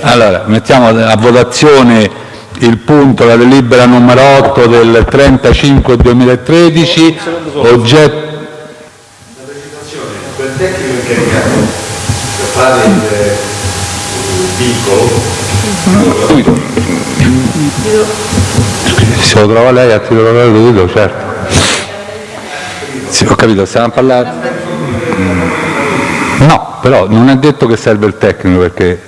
Allora, mettiamo a votazione il punto, la delibera numero 8 del 35-2013, oggetto... quel tecnico incaricato per fare il vincolo Se lo trova lei a titolo gratuito, certo. Sì, ho capito, stiamo a parlare... Mm. No, però non è detto che serve il tecnico perché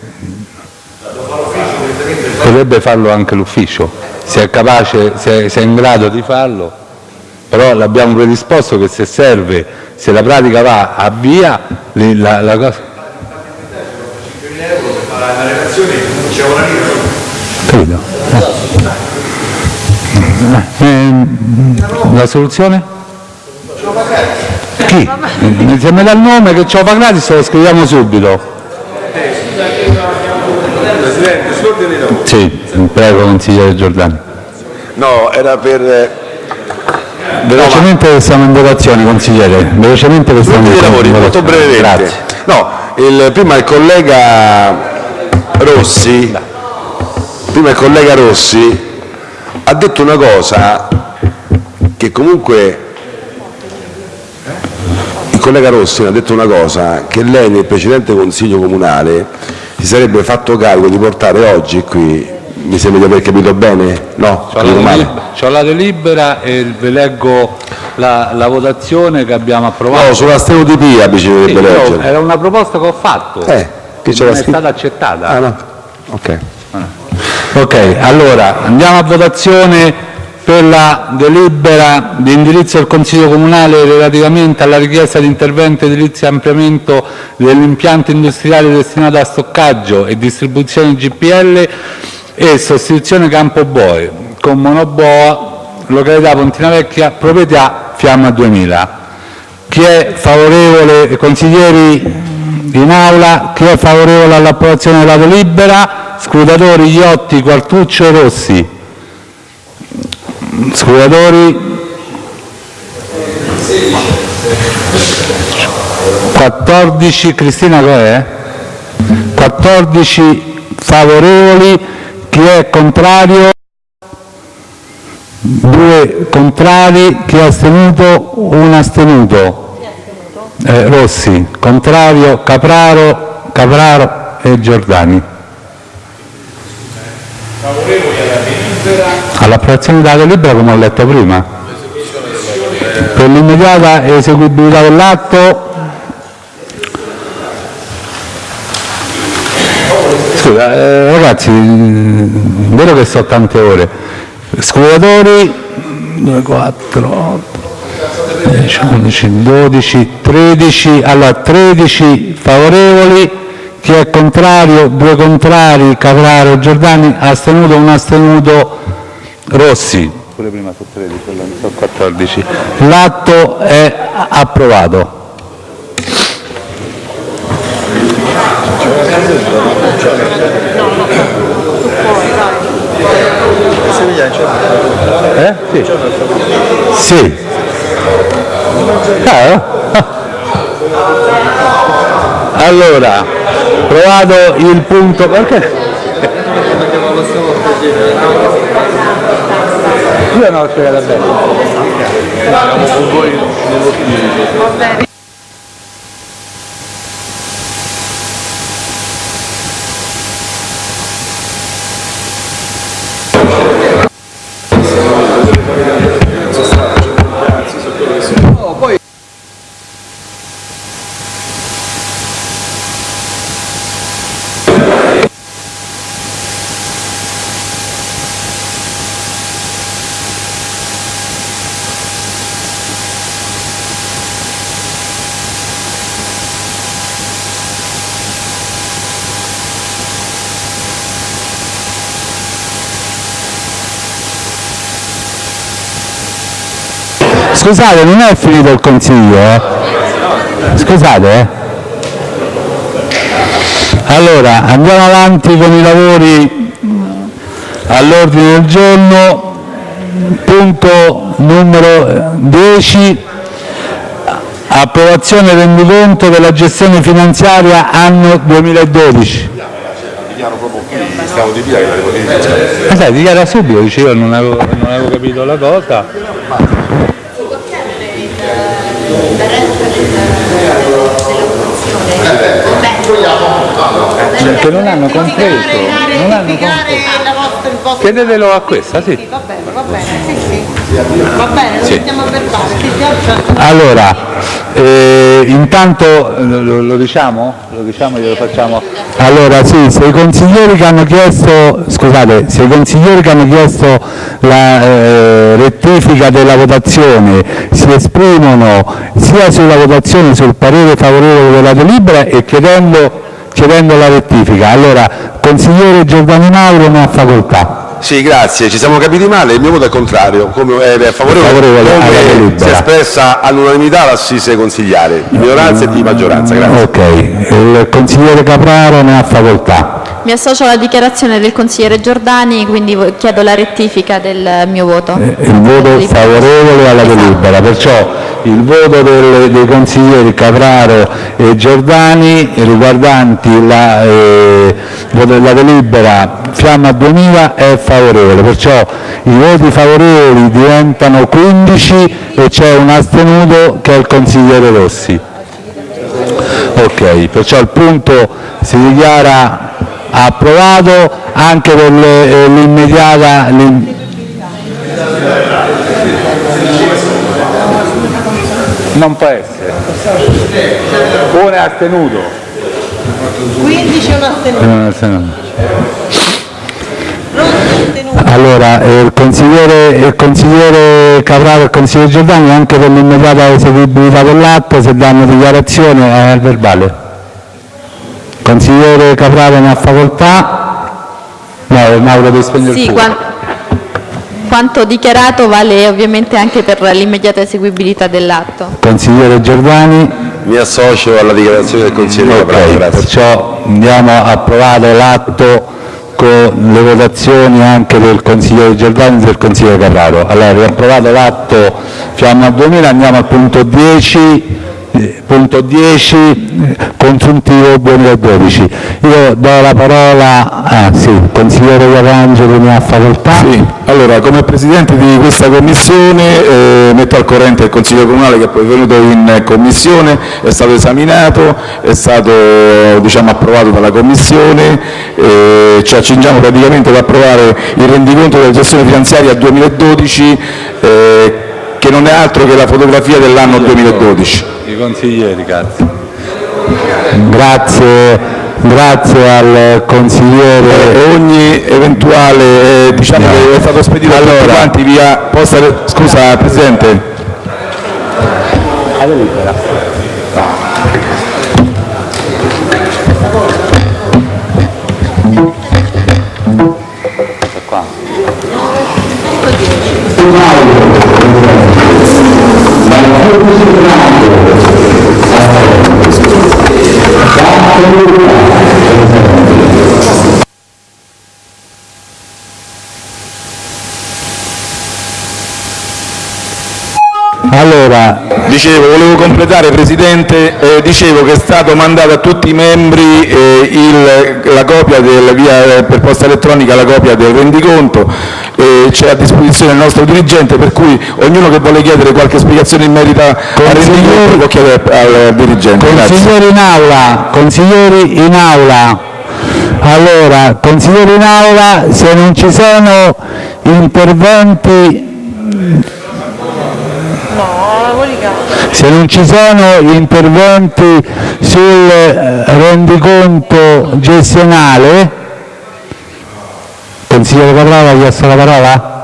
potrebbe farlo anche l'ufficio, se è capace, se se è in grado di farlo, però l'abbiamo predisposto che se serve, se la pratica va a via, la, la cosa... 5.000 euro per fare la relazione non c'è una lira Capito? Eh, ehm, la soluzione? Chi? Se mi dà il nome che lo fa gratis lo scriviamo subito. Sull'ordine dei lavori Sì, prego consigliere Giordani. No, era per... eh, Velocemente che siamo in votazione, consigliere. Velocemente che siamo in lavori, molto brevemente. Grazie. No, il- prima il collega Rossi, prima il collega Rossi ha detto una cosa che comunque il collega Rossi ha detto una cosa che lei nel precedente consiglio comunale si sarebbe fatto carico di portare oggi qui, mi sembra di aver capito bene? No? C'ho la, delibera e vi leggo la, la votazione che abbiamo approvato. No, sulla stereotipia Sì, bisognerebbe io- leggere. era una proposta che ho fatto, Eh, che non c'era è stata accettata. Ah no, ok. Ok, allora andiamo a votazione per la delibera di indirizzo del Consiglio Comunale relativamente alla richiesta di intervento edilizio e ampliamento dell'impianto industriale destinato a stoccaggio e distribuzione GPL e sostituzione Campo Boe con monoboa, località Pontina Vecchia, proprietà Fiamma 2000. Chi è favorevole, consiglieri in aula, chi è favorevole all'approvazione della delibera? Scrutatori Iotti, Quartuccio e Rossi. Scrutatori 14, Cristina com'è? 14 favorevoli, chi è contrario? Due contrari, chi è astenuto? Un astenuto. Eh, Rossi, contrario, Capraro, Capraro e Giordani. All'approvazione della delibera come ho letto prima. Per l'immediata eseguibilità dell'atto. Scusa, eh, ragazzi, mm, vero che sono tante ore. Scrutatori 2, 4, 8, 10, 11, 12, 13, allora 13 favorevoli, chi è contrario, due contrari, Capraro Giordani, astenuto, un astenuto, Rossi. Pure prima su 13, su 14. L'atto è approvato. Eh? Sì. Sì. Ah, Allora, provato il punto... Perché? Non ho spiegato bene. Scusate, non è finito il consiglio, eh? Scusate, eh? Allora, andiamo avanti con i lavori all'ordine del giorno. Punto numero 10. Approvazione rendiconto della gestione finanziaria anno 2012. Stavo di via che l'avevo detto. Ma sai, dichiara subito, dice io non avevo, non avevo capito la cosa. Perché non hanno compreso, non hanno compreso. Chiedetelo a questa, sì. Va bene, va bene, sì, sì. Va bene, lo mettiamo a verbale. Allora, eh, intanto eh, lo, lo diciamo? Lo diciamo glielo facciamo? Allora sì, se i consiglieri che hanno chiesto, scusate, se i consiglieri che hanno chiesto la eh, rettifica della votazione si esprimono sia sulla votazione sul parere favorevole della delibera e chiedendo, chiedendo la rettifica, allora consigliere Giordani Mauro ne ha facoltà. Sì, grazie, ci siamo capiti male, il mio voto è contrario, come, eh, è favorevole, Favorevole alla come delibera. si è espressa all'unanimità l'assise consigliare, di minoranza e di maggioranza, grazie. Ok, il consigliere Capraro ne ha facoltà. Mi associo alla dichiarazione del consigliere Giordani, quindi chiedo la rettifica del mio voto. il voto favorevole alla delibera, perciò il voto del- dei consiglieri Capraro e Giordani riguardanti la, eh, della delibera Fiamma 2000 è favorevole, perciò i voti favorevoli diventano 15 e c'è un astenuto che è il consigliere Rossi. Ok, perciò il punto si dichiara approvato anche per eh, l'immediata... Non può essere. Uno è astenuto. 15 è un astenuto. Allora, eh, il consigliere, il consigliere Capraro e il consigliere Giordani anche per l'immediata eseguibilità dell'atto, se danno dichiarazione è al verbale. Consigliere Capraro ne ha facoltà. No, Mauro devi spegnere il Sì, fuoco. Quan- quanto dichiarato vale ovviamente anche per l'immediata eseguibilità dell'atto. Consigliere Giordani. Mi associo alla dichiarazione del consigliere Capraro, Ok, grazie. perciò andiamo approvato l'atto con le votazioni anche del consigliere Giordani e del consigliere Carraro. Allora, riapprovato l'atto Fiamma 2000, andiamo al punto 10, eh, punto 10 eh, consuntivo 2012. Io do la parola, ah sì, consigliere Guarangelo ne ha facoltà. Sì, allora come Presidente di questa Commissione eh, metto al corrente il Consiglio Comunale che poi è venuto in Commissione, è stato esaminato, è stato diciamo, approvato dalla Commissione, eh, ci accingiamo praticamente ad approvare il rendiconto della gestione finanziaria 2012 eh, che non è altro che la fotografia dell'anno 2012. I consiglieri, grazie. Grazie, grazie al consigliere. E ogni eventuale, eh, diciamo che è stato spedito a tutti quanti via posta, scusa Presidente, Allora, Dicevo, volevo completare Presidente, eh, dicevo che è stato mandato a tutti i membri eh, il- la copia del, via, eh, per posta elettronica la copia del rendiconto, c'è a disposizione il nostro dirigente, per cui ognuno che vuole chiedere qualche spiegazione in merito al rendiconto può chiedere al dirigente. Consiglieri in aula, consiglieri in aula. Allora, consiglieri in aula, se non ci sono interventi, se non ci sono interventi sul eh, rendiconto gestionale, consigliere Caprava ha chiesto la parola?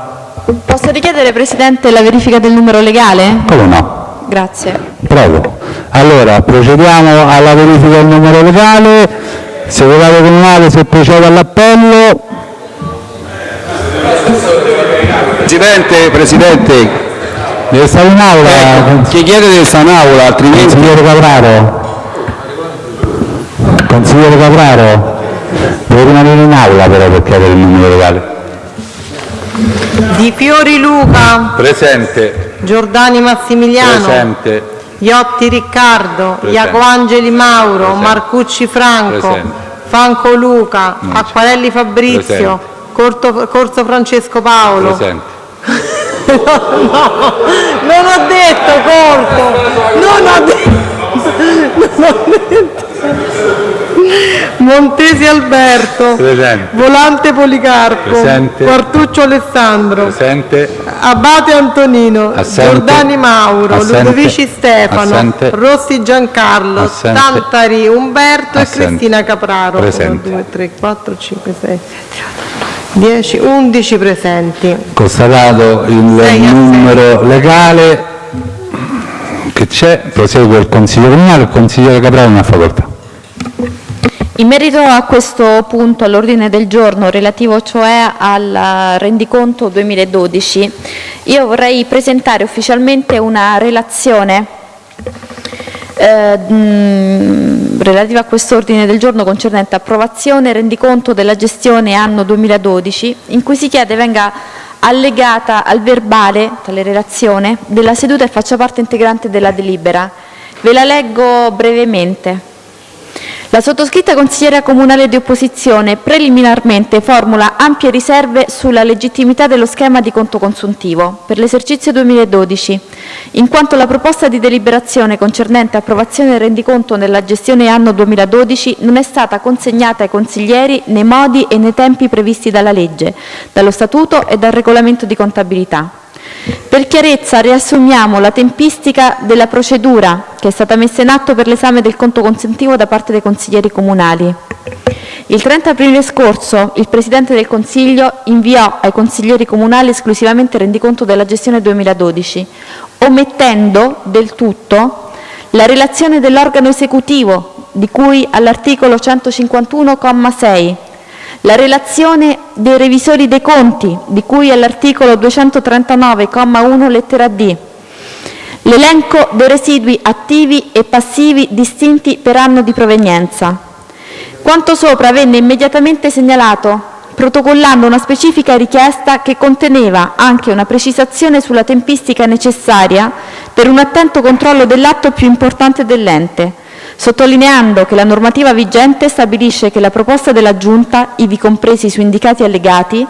Posso richiedere, Presidente, la verifica del numero legale? Come no? Grazie. Prego. Allora, procediamo alla verifica del numero legale. Segretario comunale, se procede all'appello. Presidente, Presidente, Deve stare in aula. chi chiede deve stare in aula, altrimenti... Consigliere Capraro. Consigliere Capraro. Deve rimanere in aula però per chiedere il numero legale. Di Fiori Luca, Presente. Giordani Massimiliano, Presente. Iotti Riccardo, Presente. Iacoangeli Mauro, Presente. Marcucci Franco, Presente. Fanco Luca, Acquarelli Fabrizio, Corto- Corso Francesco Paolo. No, no, non ho detto corto, non ho detto, non ho detto. Montesi Alberto, Presente. Volante Policarpo, Presente. Quartuccio Alessandro, Presente. Abate Antonino, Assente. Giordani Mauro, Assente. Ludovici Stefano, Assente. Rossi Giancarlo, Assente. Tantari Umberto e Cristina Capraro. Presente. 1, 2, 3, 4, 5, 6, 10, 11 presenti. Constatato il numero legale che c'è, prosegue il Consiglio Comunale, il consigliere Capraro ne ha facoltà. In merito a questo punto all'ordine del giorno, relativo cioè al rendiconto 2012, io vorrei presentare ufficialmente una relazione eh, relativa a questo ordine del giorno concernente approvazione e rendiconto della gestione anno 2012, in cui si chiede venga allegata al verbale, tale relazione, della seduta e faccia parte integrante della delibera. Ve la leggo brevemente. La sottoscritta consigliera comunale di opposizione preliminarmente formula ampie riserve sulla legittimità dello schema di conto consuntivo per l'esercizio 2012, in quanto la proposta di deliberazione concernente approvazione del rendiconto nella gestione anno 2012 non è stata consegnata ai consiglieri nei modi e nei tempi previsti dalla legge, dallo statuto e dal regolamento di contabilità. Per chiarezza riassumiamo la tempistica della procedura che è stata messa in atto per l'esame del conto consuntivo da parte dei consiglieri comunali. Il 30 aprile scorso il Presidente del Consiglio inviò ai consiglieri comunali esclusivamente rendiconto della gestione 2012, omettendo del tutto la relazione dell'organo esecutivo di cui all'articolo 151,6 la relazione dei revisori dei conti, di cui all'articolo 239,1 lettera d, l'elenco dei residui attivi e passivi distinti per anno di provenienza. Quanto sopra venne immediatamente segnalato, protocollando una specifica richiesta che conteneva anche una precisazione sulla tempistica necessaria per un attento controllo dell'atto più importante dell'ente, sottolineando che la normativa vigente stabilisce che la proposta della Giunta, ivi compresi su indicati allegati,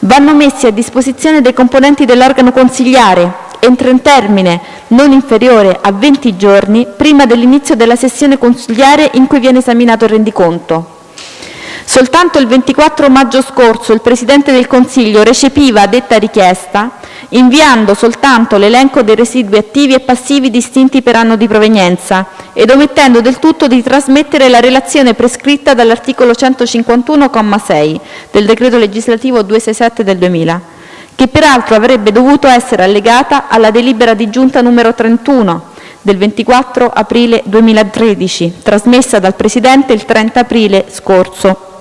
vanno messi a disposizione dei componenti dell'organo consigliare entro un termine non inferiore a 20 giorni prima dell'inizio della sessione consigliare in cui viene esaminato il rendiconto. Soltanto il 24 maggio scorso il Presidente del Consiglio recepiva detta richiesta inviando soltanto l'elenco dei residui attivi e passivi distinti per anno di provenienza ed omettendo del tutto di trasmettere la relazione prescritta dall'articolo 151,6 del decreto legislativo 267 del 2000, che peraltro avrebbe dovuto essere allegata alla delibera di giunta numero 31 del 24 aprile 2013, trasmessa dal Presidente il 30 aprile scorso.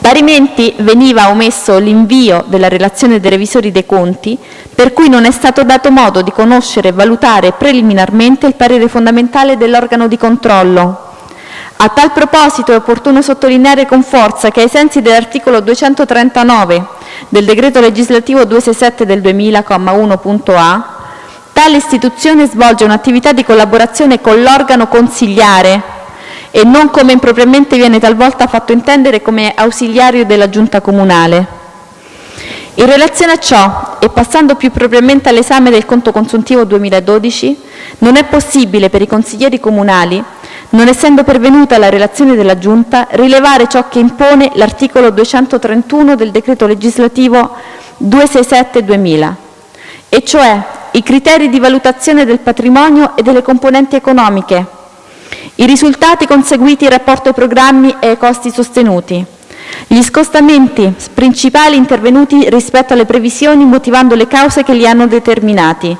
Parimenti veniva omesso l'invio della relazione dei revisori dei conti, per cui non è stato dato modo di conoscere e valutare preliminarmente il parere fondamentale dell'organo di controllo. A tal proposito è opportuno sottolineare con forza che ai sensi dell'articolo 239 del decreto legislativo 267 del 2000,1.a, tale istituzione svolge un'attività di collaborazione con l'organo consigliare e non come impropriamente viene talvolta fatto intendere come ausiliario della giunta comunale. In relazione a ciò, e passando più propriamente all'esame del conto consuntivo 2012, non è possibile per i consiglieri comunali, non essendo pervenuta la relazione della Giunta, rilevare ciò che impone l'articolo 231 del decreto legislativo 267-2000, e cioè i criteri di valutazione del patrimonio e delle componenti economiche, i risultati conseguiti in rapporto ai programmi e ai costi sostenuti, gli scostamenti principali intervenuti rispetto alle previsioni motivando le cause che li hanno determinati,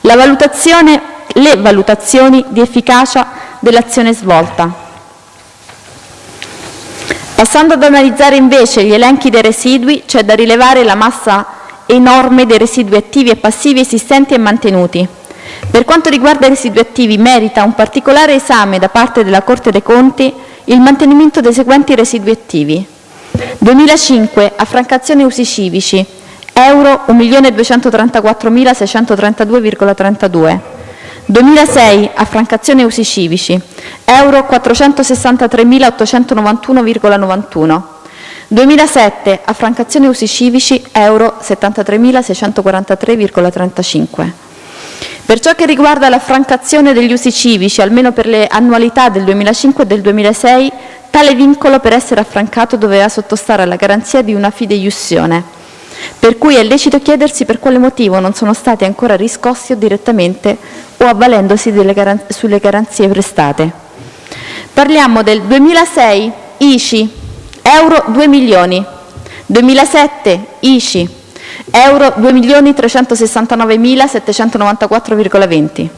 le valutazioni di efficacia dell'azione svolta. Passando ad analizzare invece gli elenchi dei residui, c'è da rilevare la massa enorme dei residui attivi e passivi esistenti e mantenuti. Per quanto riguarda i residui attivi, merita un particolare esame da parte della Corte dei Conti il mantenimento dei seguenti residui attivi: 2005 affrancazione usi civici euro 1.234.632,32 2006 affrancazione usi civici euro 463.891,91 2007 affrancazione usi civici euro 73.643,35 per ciò che riguarda l'affrancazione degli usi civici, almeno per le annualità del 2005 e del 2006, tale vincolo per essere affrancato doveva sottostare alla garanzia di una fideiussione, per cui è lecito chiedersi per quale motivo non sono stati ancora riscossi o direttamente o avvalendosi garan- sulle garanzie prestate. Parliamo del 2006 ICI, euro 2 milioni, 2007 ICI, euro 2.369.794,20.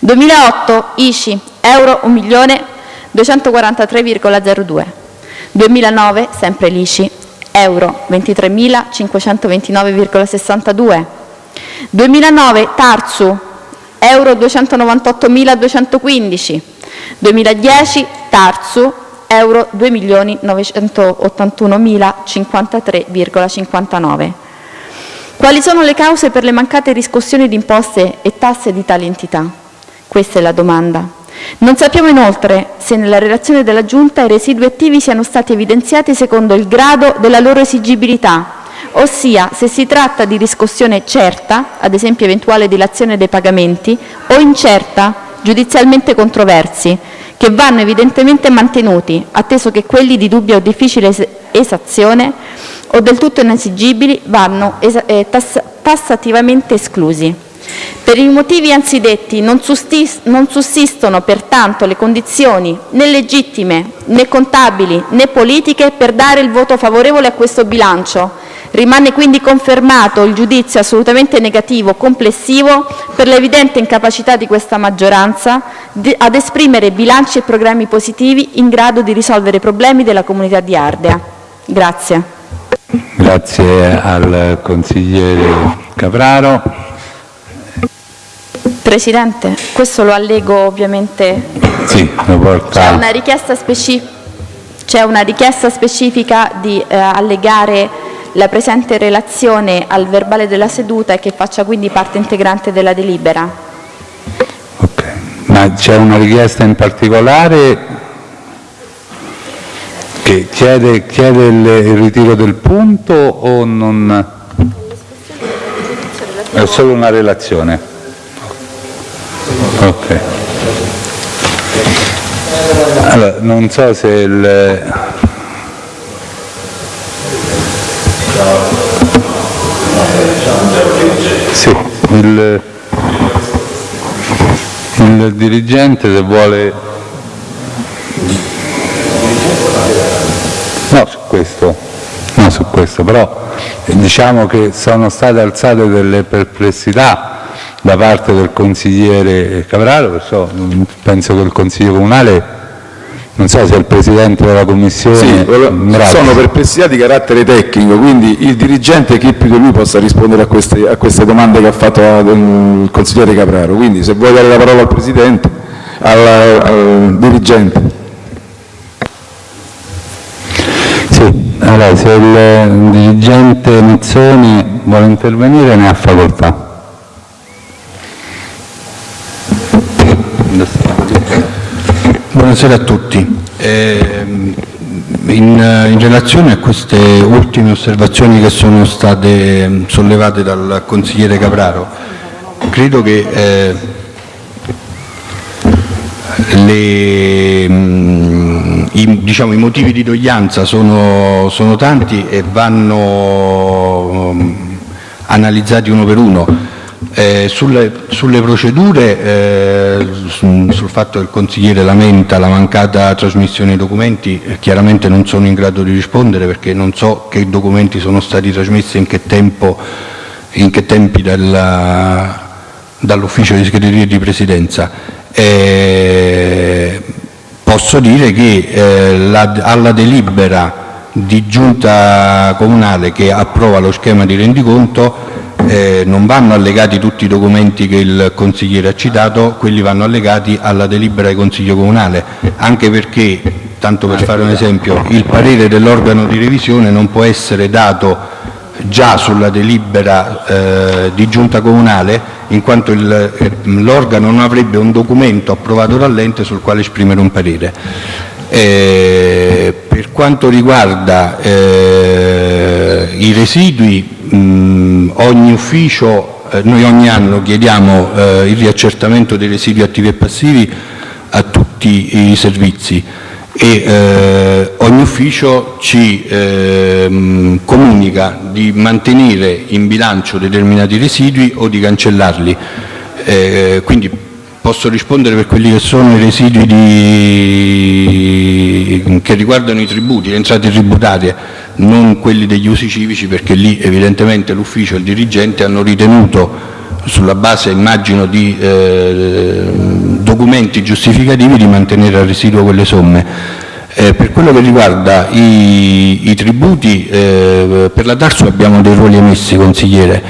2008 ICI, euro 1.243,02. 2009 sempre l'ICI, euro 23.529,62. 2009 Tarsu, euro 298.215. 2010 Tarsu, euro 2.981.053,59. Quali sono le cause per le mancate riscossioni di imposte e tasse di tali entità? Questa è la domanda. Non sappiamo inoltre se nella relazione della Giunta i residui attivi siano stati evidenziati secondo il grado della loro esigibilità, ossia se si tratta di riscossione certa, ad esempio eventuale dilazione dei pagamenti, o incerta, giudizialmente controversi, che vanno evidentemente mantenuti, atteso che quelli di dubbia o difficile es- esazione o del tutto inesigibili vanno eh, tass- tassativamente esclusi. Per i motivi anzidetti non, sussistono pertanto le condizioni né legittime, né contabili, né politiche per dare il voto favorevole a questo bilancio. Rimane quindi confermato il giudizio assolutamente negativo complessivo per l'evidente incapacità di questa maggioranza ad esprimere bilanci e programmi positivi in grado di risolvere i problemi della comunità di Ardea. Grazie. Grazie al consigliere Capraro. Presidente, questo lo allego ovviamente Sì, lo C'è porta. una richiesta, speci- c'è una richiesta specifica di eh, allegare la presente relazione al verbale della seduta e che faccia quindi parte integrante della delibera. Ok. Ma c'è una richiesta in particolare che chiede, chiede il, il ritiro del punto o non? È solo una relazione. Ok. Allora, non so se il... Sì, il, il dirigente se vuole... No, su questo, no, su questo, però eh, diciamo che sono state alzate delle perplessità da parte del consigliere Capraro, perciò penso che il Consiglio Comunale, non so se è il Presidente della Commissione... Sì, Bravi. sono perplessità di carattere tecnico, quindi il dirigente chi più di lui possa rispondere a queste, a queste domande che ha fatto il consigliere Capraro. Quindi se vuoi dare la parola al Presidente, al, al dirigente. Allora se il dirigente Mazzoni vuole intervenire ne ha facoltà. Buonasera a tutti. Ehm, In, in relazione a queste ultime osservazioni che sono state ehm, sollevate dal consigliere Capraro, credo che eh, le, mm, i, diciamo, i motivi di doglianza sono, tanti e vanno mm, analizzati uno per uno. Eh, sulle, procedure, eh, su- sul fatto che il consigliere lamenta la mancata trasmissione dei documenti, eh, chiaramente non sono in grado di rispondere perché non so che documenti sono stati trasmessi e in che, tempi dall'ufficio di segreteria di presidenza. Posso dire che eh, la- alla delibera di giunta comunale che approva lo schema di rendiconto eh, non vanno allegati tutti i documenti che il consigliere ha citato, quelli vanno allegati alla delibera di consiglio comunale, anche perché, tanto per fare un esempio, il parere dell'organo di revisione non può essere dato già sulla delibera eh, di giunta comunale in quanto eh, l'organo non avrebbe un documento approvato dall'ente sul quale esprimere un parere. Eh, per quanto riguarda eh, i residui, ogni ufficio, noi ogni anno chiediamo eh, il riaccertamento dei residui attivi e passivi a tutti i servizi e eh, ogni ufficio ci ehm, comunica di mantenere in bilancio determinati residui o di cancellarli. Eh, quindi posso rispondere per quelli che sono i residui di- che riguardano i tributi, le entrate tributarie, non quelli degli usi civici perché lì evidentemente l'ufficio e il dirigente hanno ritenuto sulla base immagino di eh, documenti giustificativi di mantenere a residuo quelle somme. Eh, per quello che riguarda i, tributi, eh, per la Tarsu abbiamo dei ruoli emessi, consigliere,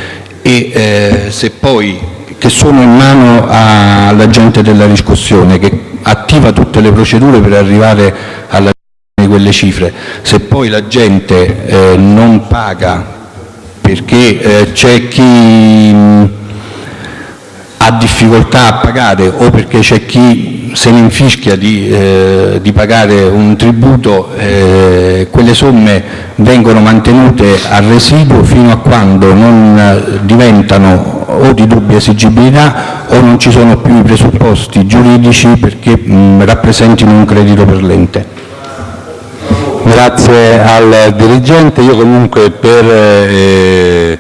che sono in mano all'agente della riscossione, che attiva tutte le procedure per arrivare alla di quelle cifre, se poi la gente eh, non paga perché c'è chi difficoltà a pagare o perché c'è chi se ne infischia di, eh, di pagare un tributo, eh, quelle somme vengono mantenute a residuo fino a quando non eh, diventano o di dubbia esigibilità o non ci sono più i presupposti giuridici perché mh, rappresentino un credito per l'ente. Grazie al dirigente. Io comunque per eh,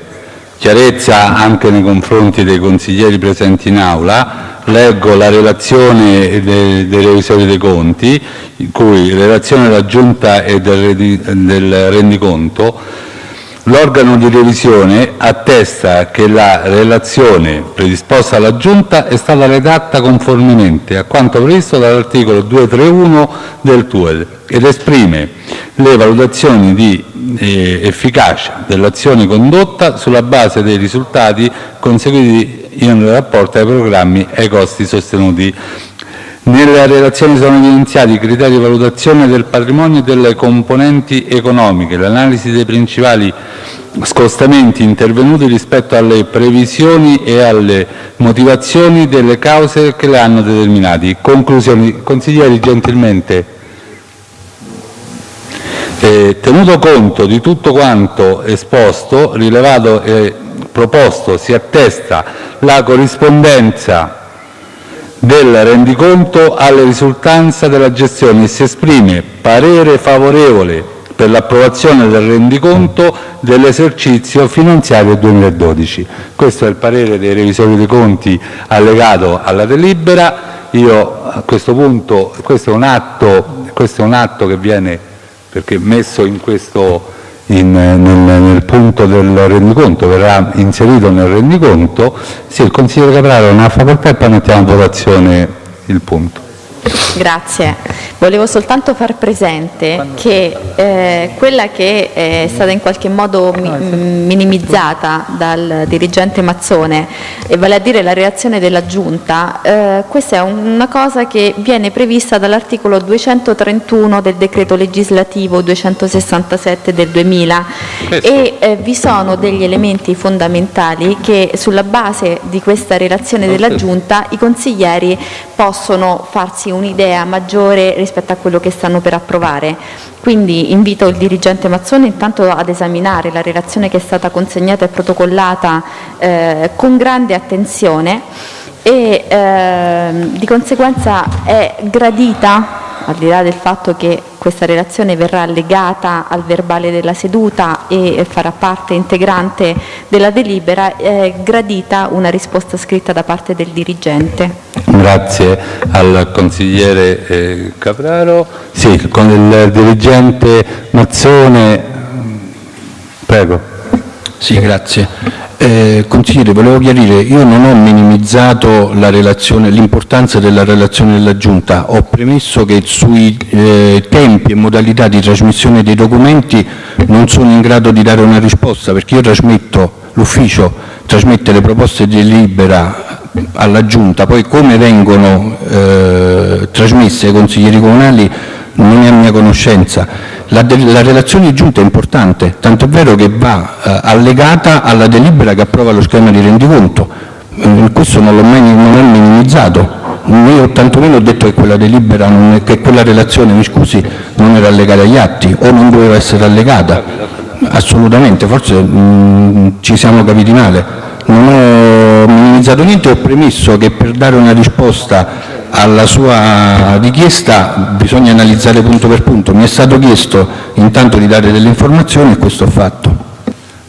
chiarezza anche nei confronti dei consiglieri presenti in aula. Leggo la relazione dei, dei revisori dei conti, in cui relazione della Giunta e del, del rendiconto. L'organo di revisione attesta che la relazione predisposta dalla Giunta è stata redatta conformemente a quanto previsto dall'articolo 231 del TUEL ed esprime le valutazioni di efficacia dell'azione condotta sulla base dei risultati conseguiti in rapporto ai programmi e ai costi sostenuti. Nella relazione sono evidenziati i criteri di valutazione del patrimonio e delle componenti economiche, l'analisi dei principali scostamenti intervenuti rispetto alle previsioni e alle motivazioni delle cause che le hanno determinati. Conclusioni. Consiglieri, gentilmente. Eh, tenuto conto di tutto quanto esposto, rilevato e proposto, si attesta la corrispondenza del rendiconto alle risultanze della gestione e si esprime parere favorevole per l'approvazione del rendiconto dell'esercizio finanziario 2012. Questo è il parere dei revisori dei conti allegato alla delibera. Io a questo punto, questo è un atto, questo è un atto che viene perché messo in questo, in, nel, nel punto del rendiconto, verrà inserito nel rendiconto, sì, il consigliere Capraro ha una facoltà e poi mettiamo a votazione il punto. Grazie. Volevo soltanto far presente che eh, quella che è stata in qualche modo mi- minimizzata dal dirigente Mazzone, e vale a dire la reazione della Giunta, eh, questa è una cosa che viene prevista dall'articolo 231 del decreto legislativo 267 del 2000 e eh, vi sono degli elementi fondamentali che sulla base di questa relazione della Giunta i consiglieri possono farsi un'idea maggiore rispetto a quello che stanno per approvare. Quindi invito il dirigente Mazzone intanto ad esaminare la relazione che è stata consegnata e protocollata eh, con grande attenzione e ehm, di conseguenza è gradita, al di là del fatto che questa relazione verrà allegata al verbale della seduta e farà parte integrante della delibera, è gradita una risposta scritta da parte del dirigente. Grazie al consigliere eh, Capraro. Sì, con il dirigente Mazzone, prego. Sì, grazie. Eh, consigliere, volevo chiarire, io non ho minimizzato l'importanza della relazione della Giunta, ho premesso che sui eh, tempi e modalità di trasmissione dei documenti non sono in grado di dare una risposta, perché io trasmetto, l'ufficio trasmette le proposte di delibera alla Giunta, poi come vengono eh, trasmesse ai consiglieri comunali non è a mia conoscenza. La, la relazione di giunta è importante, tanto è vero che va eh, allegata alla delibera che approva lo schema di rendiconto. Eh, questo non l'ho mai non è minimizzato. Io tantomeno ho detto che quella delibera, è, che quella relazione, mi scusi, non era allegata agli atti o non doveva essere allegata. Assolutamente, forse mh, ci siamo capiti male. Non ho minimizzato niente, ho premesso che per dare una risposta alla sua richiesta bisogna analizzare punto per punto. Mi è stato chiesto intanto di dare delle informazioni e questo ho fatto.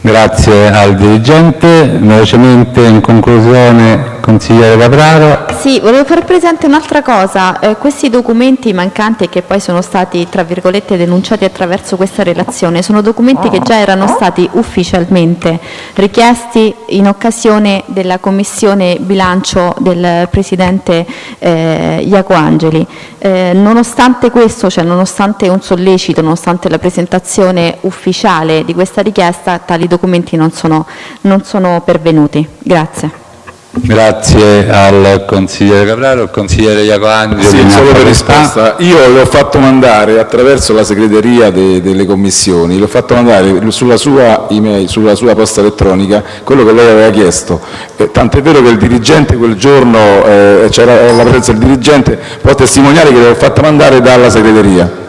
Grazie al dirigente. Velocemente in conclusione, consigliere Capraro. Sì, volevo far presente un'altra cosa. Eh, questi documenti mancanti che poi sono stati, tra virgolette, denunciati attraverso questa relazione, sono documenti che già erano stati ufficialmente richiesti in occasione della commissione bilancio del Presidente eh, Iaco Angeli. Eh, nonostante questo, cioè nonostante un sollecito, nonostante la presentazione ufficiale di questa richiesta, tali documenti non sono, non sono pervenuti. Grazie. Grazie al consigliere Capraro, al consigliere Iacoangeli. Sì, solo per risposta. Io l'ho fatto mandare attraverso la segreteria de, delle commissioni, l'ho fatto mandare sulla sua email, sulla sua posta elettronica, quello che lei aveva chiesto. Eh, tant'è vero che il dirigente quel giorno, eh, c'era la presenza del dirigente, può testimoniare che l'ho fatta mandare dalla segreteria.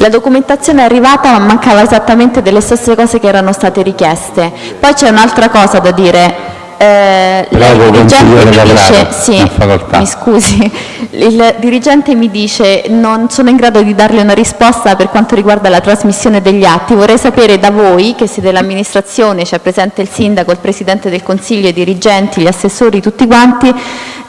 La documentazione è arrivata ma mancava esattamente delle stesse cose che erano state richieste. Poi c'è un'altra cosa da dire. Eh, il dirigente mi dice, sì, mi scusi, il dirigente mi dice non sono in grado di darle una risposta per quanto riguarda la trasmissione degli atti. Vorrei sapere da voi, che siete l'amministrazione, c'è presente il sindaco, il presidente del consiglio, i dirigenti, gli assessori, tutti quanti,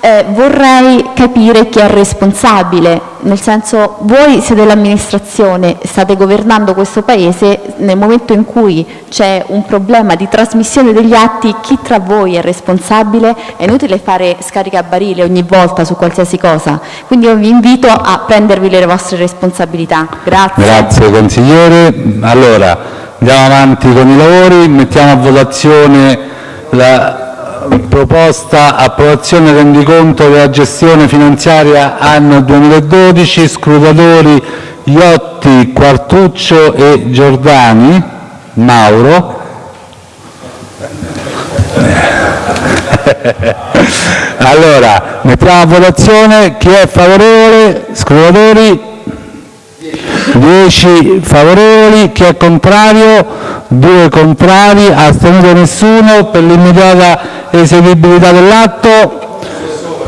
eh, vorrei capire chi è responsabile, nel senso voi siete l'amministrazione, state governando questo Paese, nel momento in cui c'è un problema di trasmissione degli atti, chi tra voi è responsabile? È inutile fare scaricabarile ogni volta su qualsiasi cosa, quindi io vi invito a prendervi le vostre responsabilità. Grazie. Grazie consigliere. Allora, andiamo avanti con i lavori, mettiamo a votazione la proposta approvazione rendiconto della gestione finanziaria anno 2012, scrutatori Iotti, Quartuccio e Giordani. Mauro. Allora, mettiamo a votazione chi è favorevole, scrutatori, 10 favorevoli, chi è contrario, 2 contrari, astenuto nessuno, per l'immediata eseguibilità dell'atto,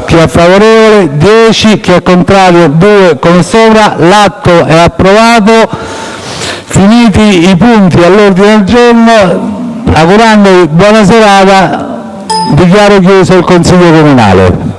chi è favorevole, 10, chi è contrario, 2 come sopra, l'atto è approvato, finiti i punti all'ordine del giorno, augurandovi buona serata, dichiaro chiuso il Consiglio Comunale.